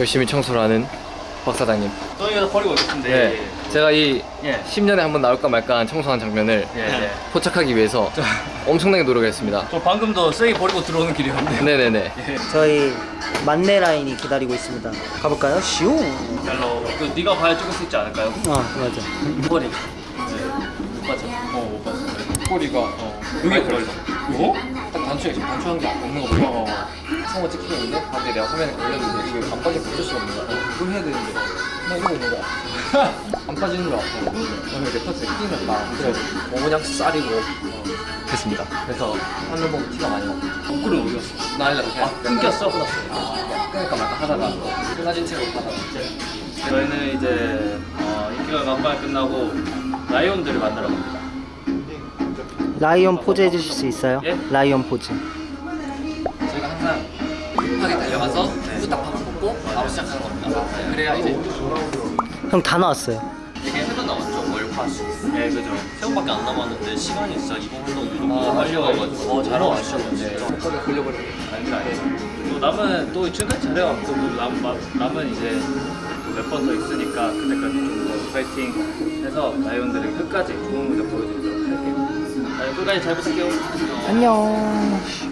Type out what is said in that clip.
열심히 청소를 하는 박 사장님. 저희가 버리고 있는데 네. 제가 이 예. 10년에 한 번 나올까 말까 한 청소한 장면을 예, 예. 포착하기 위해서 엄청나게 노력했습니다. 저 방금도 쓰레기 버리고 들어오는 길이었는데 네네네. 저희 만내 라인이 기다리고 있습니다. 가볼까요? 슈. 별로 그 네가 봐야 찍을 수 있지 않을까요? 아 맞아. 머리 못 봤죠? 어못 봤어 꼬리가 어. 여기 걸려. 이거? 딱 단추에 지금 단추한 게 없는 거 보여. 성우 찍히고 있는데 밖에 내가 화면에 걸렸는데 이게 안 빠져 붙을 수가 없는 거야. 어, 그걸 해야 되는데 나 이러고 있는 거야. 안 빠지는 거야. 어. 그다음에 내 파트에 끼는 거야. 그래서 뭐 그냥 쌀이고 어, 됐습니다. 그래서 하늘 보고 티가 많이 나. 거꾸로 어디 갔어? 나 아니라 그냥 아, 끊겼어? 끊었어. 아, 끊을까 말까 하다가 끊어진 채로 하다가 저희는 이제 어, 인기가 간발 끝나고 라이온들을 만나러 갑니다 라이언 포즈 해주실 수 있어요? 예? 라이언 포즈. 저희가 항상 급하게 달려가서 후딱 밥을 먹고 바로 시작하는 겁니다. 그래야 이제 형다 나왔어요. 이게 해도 나왔죠. 월화수. 예 그죠 새우밖에 안 남았는데 시간이 진짜 이번 활동 아, 유독 빨려가지고 어, 잘 나왔셨는데 급하게 걸려버리는 아니 아니 또 남은 또 지금까지 잘해갖고 또 남, 남, 남은 이제 몇번더 있으니까 그때까지 좀더 파이팅 해서 라이온들을 끝까지 좋은 무대 보여드리도록 할게요 자, 끝까지 잘 보실게요 안녕.